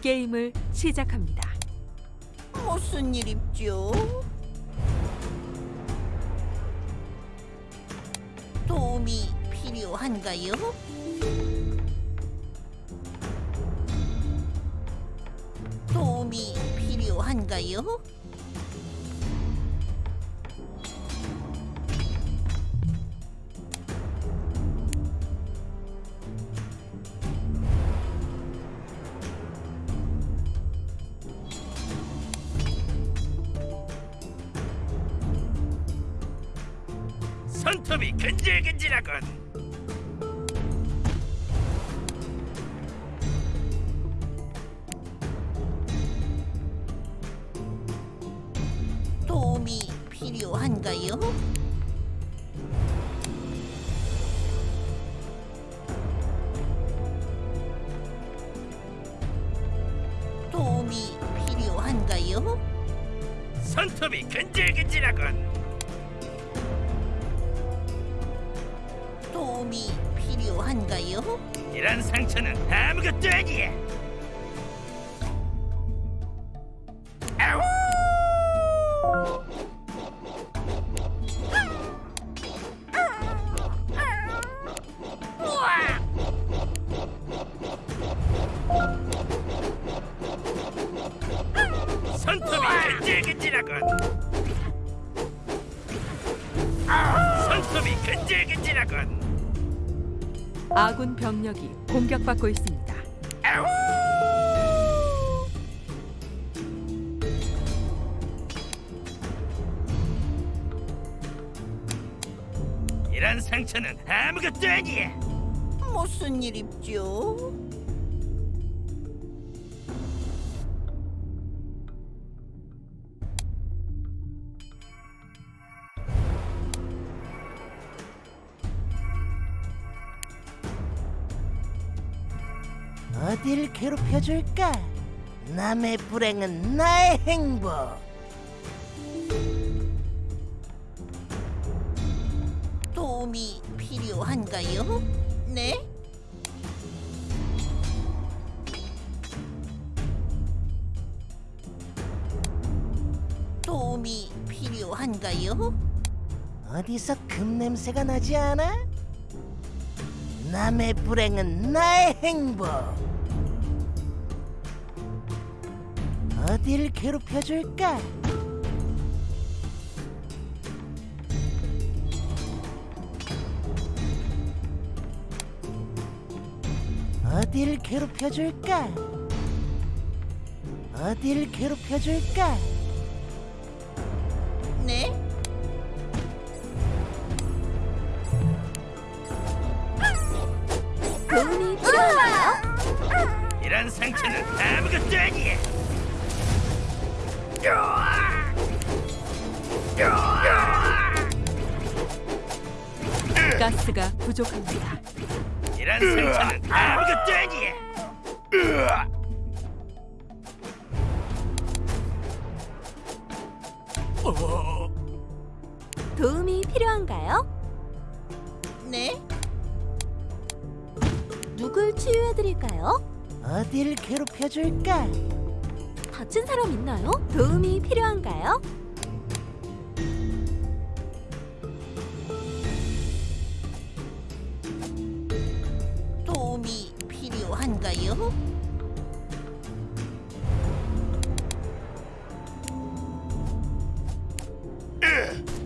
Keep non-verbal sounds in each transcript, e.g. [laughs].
게임을 시작합니다. 무슨 일 있죠? 도움이 필요한가요? 도움이 필요한가요? 손톱이 근질근질하군. 도움이 필요한가요? 도움이 필요한가요? 손톱이 근질근질하군. 도움이 필요한가요? 이런 상처는 아무것도 아니야. 아우! 근질근질하군. 아군 병력이 공격받고 있습니다. 아우! 이런 상처는 아무것도 아니야. 무슨 일 있죠? 어딜 괴롭혀줄까? 남의 불행은 나의 행복. 도움이 필요한가요? 네? 도움이 필요한가요? 어디서 금 냄새가 나지 않아? 남의 불행은 나의 행복. 어딜 괴롭혀줄까? 어딜 괴롭혀줄까? 어딜 괴롭혀줄까? 네? 도움이 필요한가요? 이런 상처는 아무것도 아니야. 가스가 부족합니다. 이런 아무것도 아니야. 으아! 어, 도움이 필요한가요? 네? 누굴 치유해드릴까요? 어딜 괴롭혀줄까? 다친 사람 있나요? 도움이 필요한가요? 필요한가요?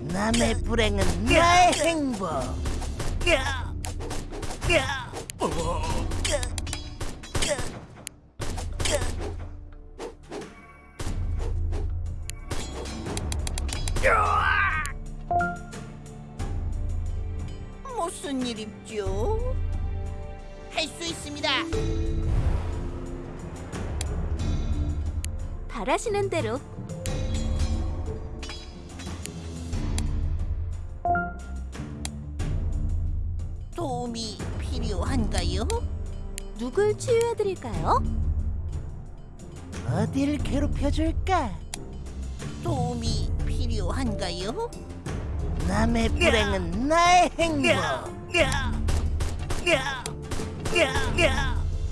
남의 불행은 나의 행복. 무슨 일 있죠? 할 수 있습니다. 바라시는 대로 도움이 필요한가요? 누굴 치유해드릴까요? 어딜 괴롭혀줄까? 도움이 필요한가요? 남의 불행은 나의 행복.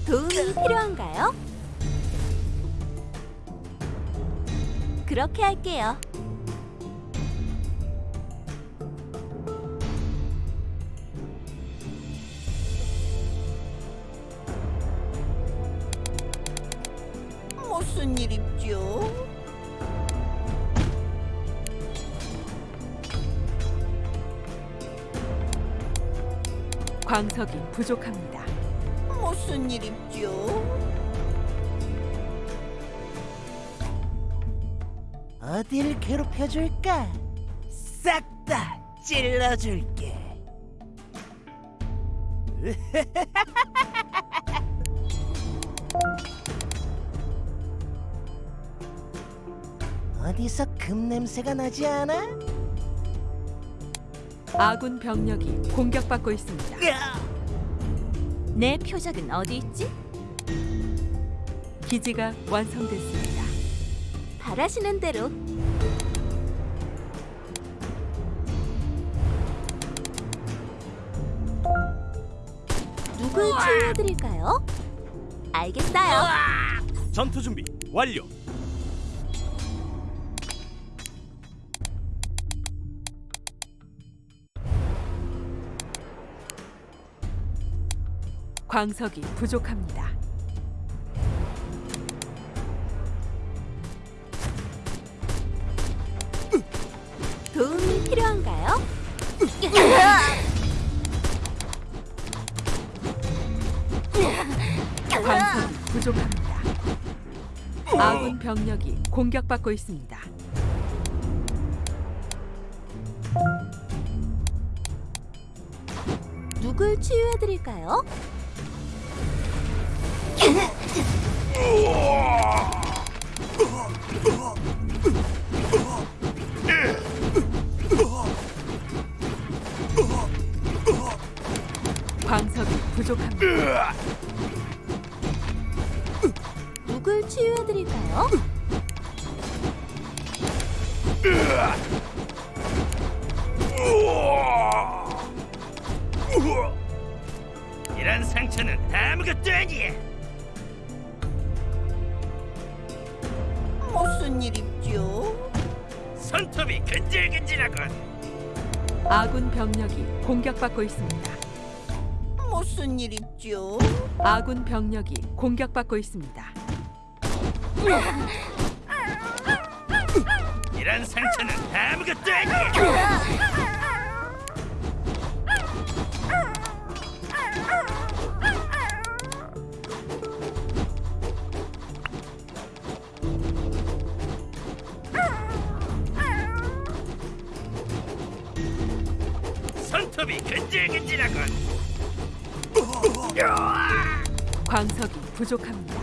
도움이 필요한가요? 그렇게 할게요. 무슨 일입죠? 광석이 부족합니다. 무슨 일입죠? 어딜 괴롭혀줄까? 싹 다 찔러줄게. [laughs] 어디서 금 냄새가 나지 않아? 아군 병력이 공격받고 있습니다. 내 표적은 어디 있지? 기지가 완성됐습니다. 바라시는 대로. 누굴 치유해드릴까요? 알겠어요. 전투 준비 완료. 광석이 부족합니다. 도움이 필요한가요? 광석이 부족합니다. 아군 병력이 공격받고 있습니다. 누굴 치유해드릴까요? 광석이 부족합니다. 누굴 치유해드릴까요? 이런 상처는 아무것도 아니야. 무슨 일입죠? 손톱이 근질근질하군. 아군 병력이 공격받고 있습니다. 무슨 일입죠? 아군 병력이 공격받고 있습니다. 이런 상처는 아무것도 아니야. 손톱이 근질근질하군. 광석이 부족합니다.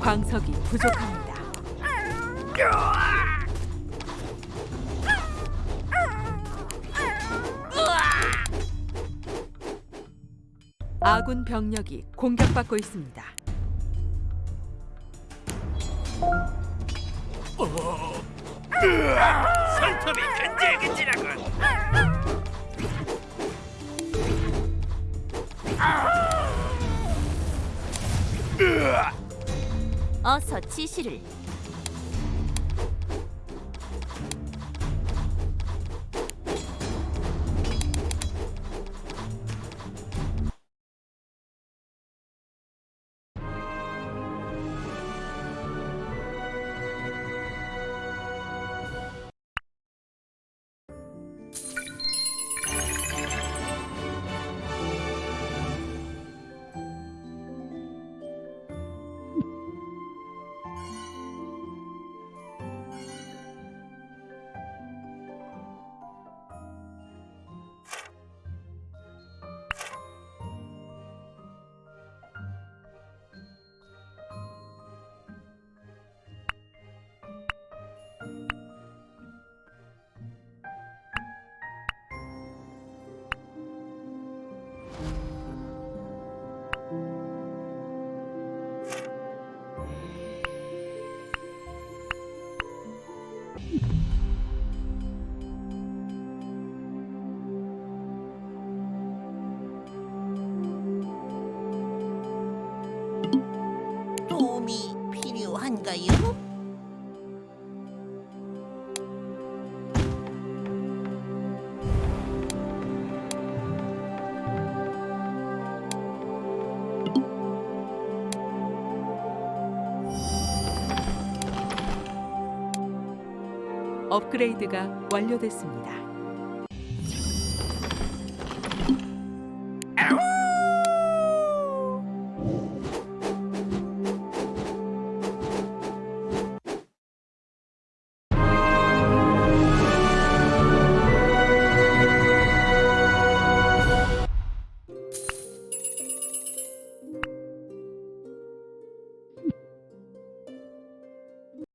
광석이 부족합니다. 아군 병력이 공격받고 있습니다. 손톱이 근질근질하군. 어서 지시를. 업그레이드가 완료됐습니다.